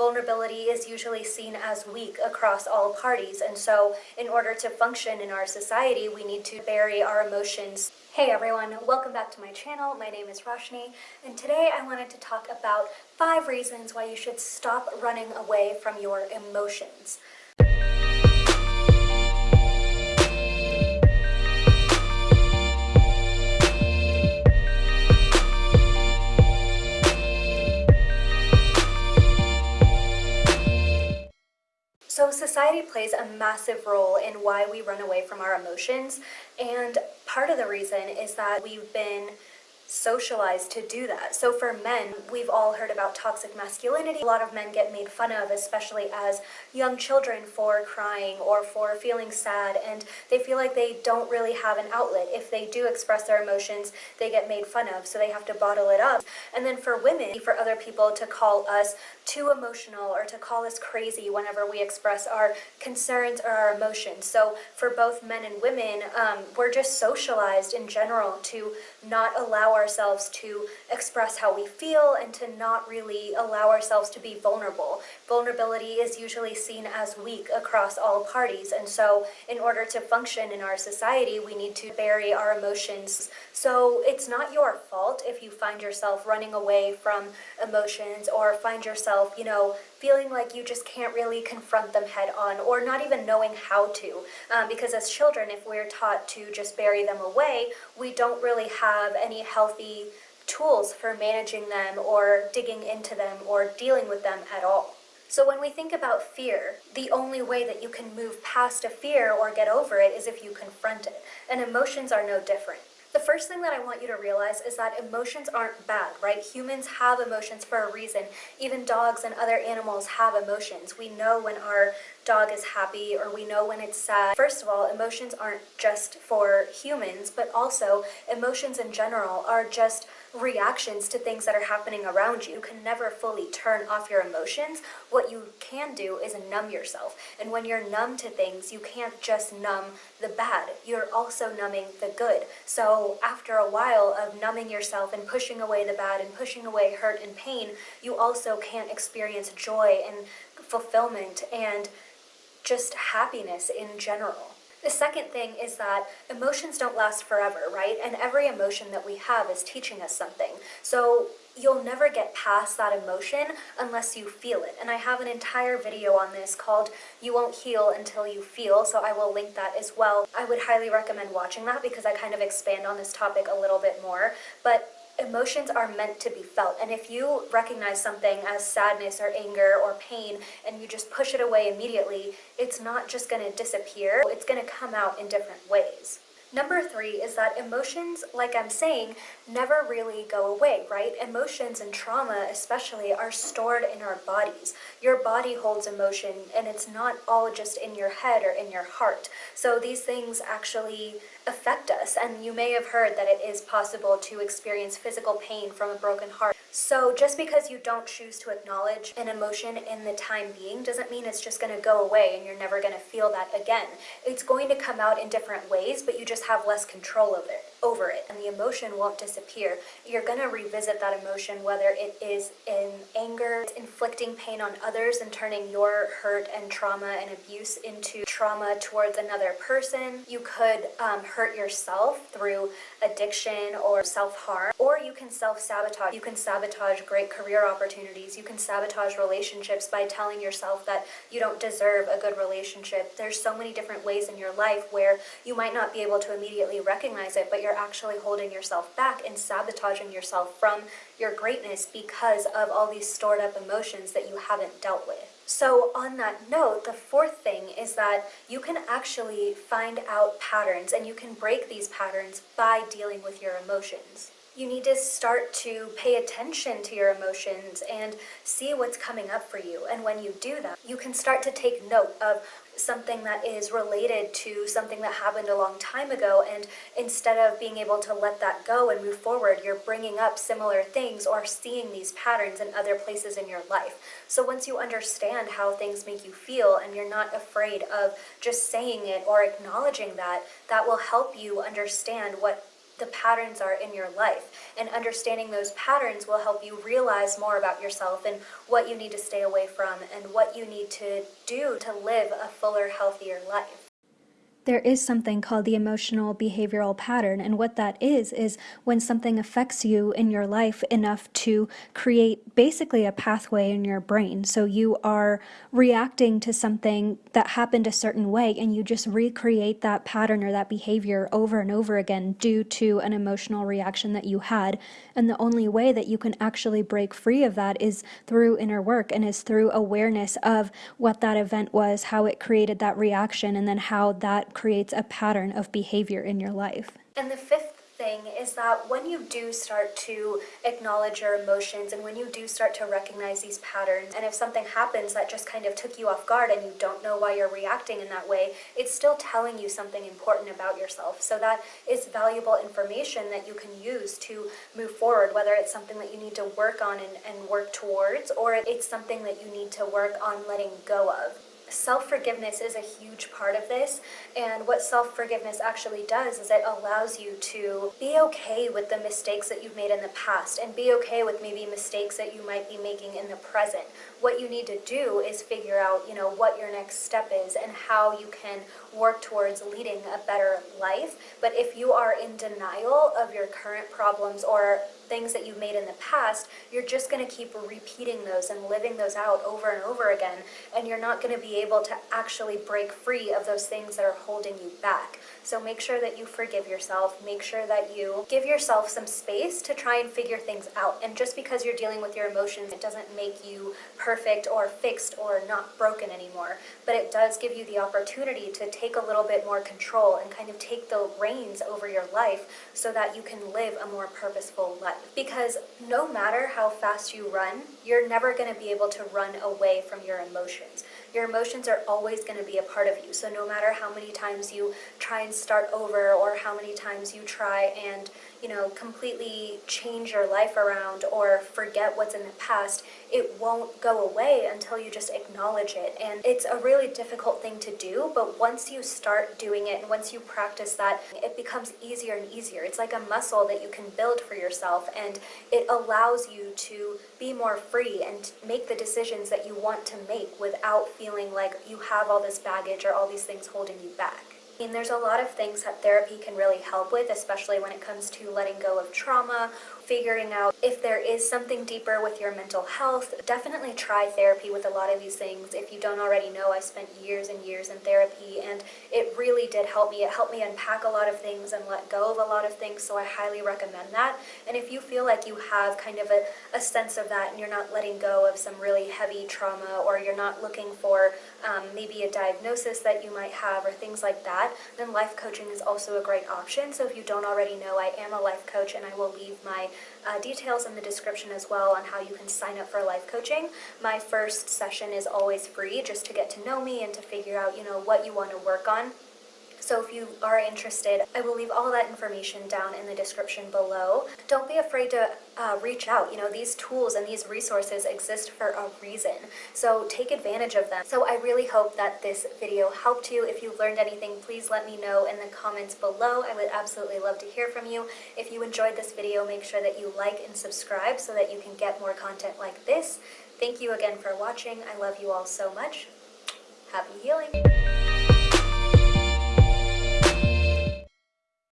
vulnerability is usually seen as weak across all parties. And so in order to function in our society, we need to bury our emotions. Hey everyone, welcome back to my channel. My name is Roshni, and today I wanted to talk about five reasons why you should stop running away from your emotions. So society plays a massive role in why we run away from our emotions and part of the reason is that we've been socialized to do that. So for men, we've all heard about toxic masculinity. A lot of men get made fun of, especially as young children for crying or for feeling sad and they feel like they don't really have an outlet. If they do express their emotions, they get made fun of, so they have to bottle it up. And then for women, for other people to call us too emotional or to call us crazy whenever we express our concerns or our emotions. So for both men and women, um, we're just socialized in general to not allow ourselves to express how we feel and to not really allow ourselves to be vulnerable. Vulnerability is usually seen as weak across all parties and so in order to function in our society we need to bury our emotions. So it's not your fault if you find yourself running away from emotions or find yourself, you know, feeling like you just can't really confront them head on or not even knowing how to. Um, because as children, if we're taught to just bury them away, we don't really have any healthy tools for managing them or digging into them or dealing with them at all. So when we think about fear, the only way that you can move past a fear or get over it is if you confront it. And emotions are no different. The first thing that I want you to realize is that emotions aren't bad, right? Humans have emotions for a reason. Even dogs and other animals have emotions. We know when our dog is happy or we know when it's sad. First of all, emotions aren't just for humans, but also emotions in general are just reactions to things that are happening around you. You can never fully turn off your emotions. What you can do is numb yourself. And when you're numb to things, you can't just numb the bad. You're also numbing the good. So after a while of numbing yourself and pushing away the bad and pushing away hurt and pain, you also can't experience joy and fulfillment and just happiness in general. The second thing is that emotions don't last forever, right? And every emotion that we have is teaching us something. So you'll never get past that emotion unless you feel it. And I have an entire video on this called You Won't Heal Until You Feel, so I will link that as well. I would highly recommend watching that because I kind of expand on this topic a little bit more. But emotions are meant to be felt. And if you recognize something as sadness or anger or pain and you just push it away immediately, it's not just going to disappear. It's going to come out in different ways. Number three is that emotions, like I'm saying, never really go away, right? Emotions and trauma especially are stored in our bodies. Your body holds emotion and it's not all just in your head or in your heart. So these things actually affect us and you may have heard that it is possible to experience physical pain from a broken heart. So just because you don't choose to acknowledge an emotion in the time being doesn't mean it's just going to go away and you're never going to feel that again. It's going to come out in different ways, but you just have less control of it over it and the emotion won't disappear. You're going to revisit that emotion whether it is in anger, inflicting pain on others and turning your hurt and trauma and abuse into trauma towards another person. You could um, hurt yourself through addiction or self-harm or you can self-sabotage. You can sabotage great career opportunities. You can sabotage relationships by telling yourself that you don't deserve a good relationship. There's so many different ways in your life where you might not be able to immediately recognize it but you're actually holding yourself back and sabotaging yourself from your greatness because of all these stored up emotions that you haven't dealt with. So on that note, the fourth thing is that you can actually find out patterns and you can break these patterns by dealing with your emotions. You need to start to pay attention to your emotions and see what's coming up for you. And when you do that, you can start to take note of something that is related to something that happened a long time ago and instead of being able to let that go and move forward you're bringing up similar things or seeing these patterns in other places in your life. So once you understand how things make you feel and you're not afraid of just saying it or acknowledging that that will help you understand what the patterns are in your life. And understanding those patterns will help you realize more about yourself and what you need to stay away from and what you need to do to live a fuller, healthier life there is something called the emotional behavioral pattern. And what that is, is when something affects you in your life enough to create basically a pathway in your brain. So you are reacting to something that happened a certain way and you just recreate that pattern or that behavior over and over again due to an emotional reaction that you had. And the only way that you can actually break free of that is through inner work and is through awareness of what that event was, how it created that reaction, and then how that creates a pattern of behavior in your life. And the fifth thing is that when you do start to acknowledge your emotions and when you do start to recognize these patterns, and if something happens that just kind of took you off guard and you don't know why you're reacting in that way, it's still telling you something important about yourself. So that is valuable information that you can use to move forward, whether it's something that you need to work on and, and work towards, or it's something that you need to work on letting go of. Self-forgiveness is a huge part of this, and what self-forgiveness actually does is it allows you to be okay with the mistakes that you've made in the past and be okay with maybe mistakes that you might be making in the present. What you need to do is figure out, you know, what your next step is and how you can work towards leading a better life. But if you are in denial of your current problems or things that you've made in the past, you're just going to keep repeating those and living those out over and over again, and you're not going to be able to actually break free of those things that are holding you back. So make sure that you forgive yourself, make sure that you give yourself some space to try and figure things out. And just because you're dealing with your emotions, it doesn't make you perfect or fixed or not broken anymore, but it does give you the opportunity to take a little bit more control and kind of take the reins over your life so that you can live a more purposeful life. Because no matter how fast you run, you're never going to be able to run away from your emotions. Your emotions are always going to be a part of you. So no matter how many times you try and start over or how many times you try and you know, completely change your life around or forget what's in the past, it won't go away until you just acknowledge it. And it's a really difficult thing to do, but once you start doing it and once you practice that, it becomes easier and easier. It's like a muscle that you can build for yourself and it allows you to be more free and make the decisions that you want to make without feeling like you have all this baggage or all these things holding you back. I there's a lot of things that therapy can really help with, especially when it comes to letting go of trauma figuring out if there is something deeper with your mental health. Definitely try therapy with a lot of these things. If you don't already know, I spent years and years in therapy and it really did help me. It helped me unpack a lot of things and let go of a lot of things, so I highly recommend that. And if you feel like you have kind of a, a sense of that and you're not letting go of some really heavy trauma or you're not looking for um, maybe a diagnosis that you might have or things like that, then life coaching is also a great option. So if you don't already know, I am a life coach and I will leave my uh, details in the description as well on how you can sign up for life coaching. My first session is always free just to get to know me and to figure out, you know, what you want to work on. So if you are interested, I will leave all that information down in the description below. Don't be afraid to uh, reach out. You know, these tools and these resources exist for a reason. So take advantage of them. So I really hope that this video helped you. If you learned anything, please let me know in the comments below. I would absolutely love to hear from you. If you enjoyed this video, make sure that you like and subscribe so that you can get more content like this. Thank you again for watching. I love you all so much. Happy healing!